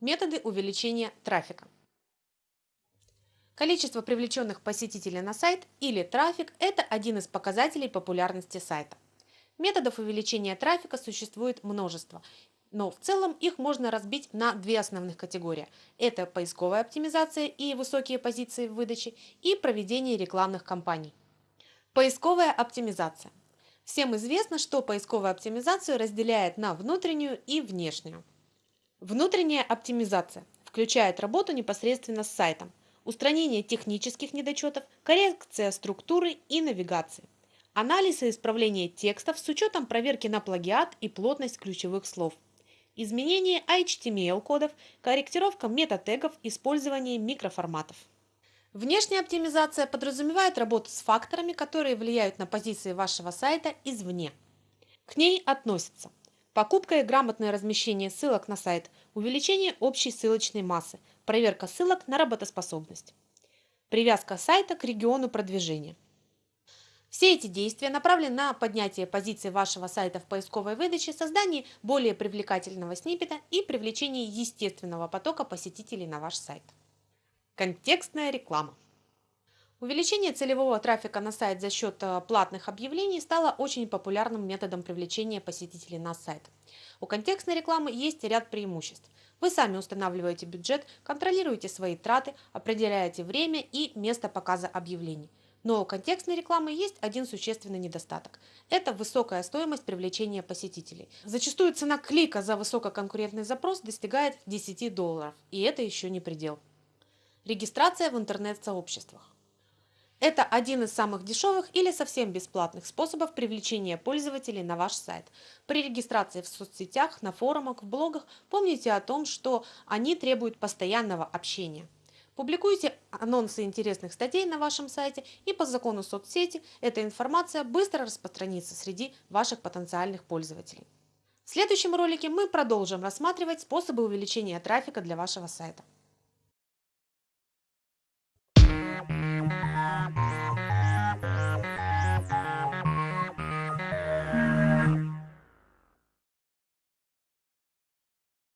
Методы увеличения трафика. Количество привлеченных посетителей на сайт или трафик – это один из показателей популярности сайта. Методов увеличения трафика существует множество, но в целом их можно разбить на две основных категории. Это поисковая оптимизация и высокие позиции в выдаче и проведение рекламных кампаний. Поисковая оптимизация. Всем известно, что поисковую оптимизацию разделяет на внутреннюю и внешнюю. Внутренняя оптимизация включает работу непосредственно с сайтом, устранение технических недочетов, коррекция структуры и навигации, анализ и исправление текстов с учетом проверки на плагиат и плотность ключевых слов, изменение HTML-кодов, корректировка метатегов, использование микроформатов. Внешняя оптимизация подразумевает работу с факторами, которые влияют на позиции вашего сайта извне. К ней относятся Покупка и грамотное размещение ссылок на сайт, увеличение общей ссылочной массы, проверка ссылок на работоспособность. Привязка сайта к региону продвижения. Все эти действия направлены на поднятие позиции вашего сайта в поисковой выдаче, создание более привлекательного сниппета и привлечение естественного потока посетителей на ваш сайт. Контекстная реклама. Увеличение целевого трафика на сайт за счет э, платных объявлений стало очень популярным методом привлечения посетителей на сайт. У контекстной рекламы есть ряд преимуществ. Вы сами устанавливаете бюджет, контролируете свои траты, определяете время и место показа объявлений. Но у контекстной рекламы есть один существенный недостаток. Это высокая стоимость привлечения посетителей. Зачастую цена клика за высококонкурентный запрос достигает 10 долларов, и это еще не предел. Регистрация в интернет-сообществах. Это один из самых дешевых или совсем бесплатных способов привлечения пользователей на ваш сайт. При регистрации в соцсетях, на форумах, в блогах помните о том, что они требуют постоянного общения. Публикуйте анонсы интересных статей на вашем сайте и по закону соцсети эта информация быстро распространится среди ваших потенциальных пользователей. В следующем ролике мы продолжим рассматривать способы увеличения трафика для вашего сайта.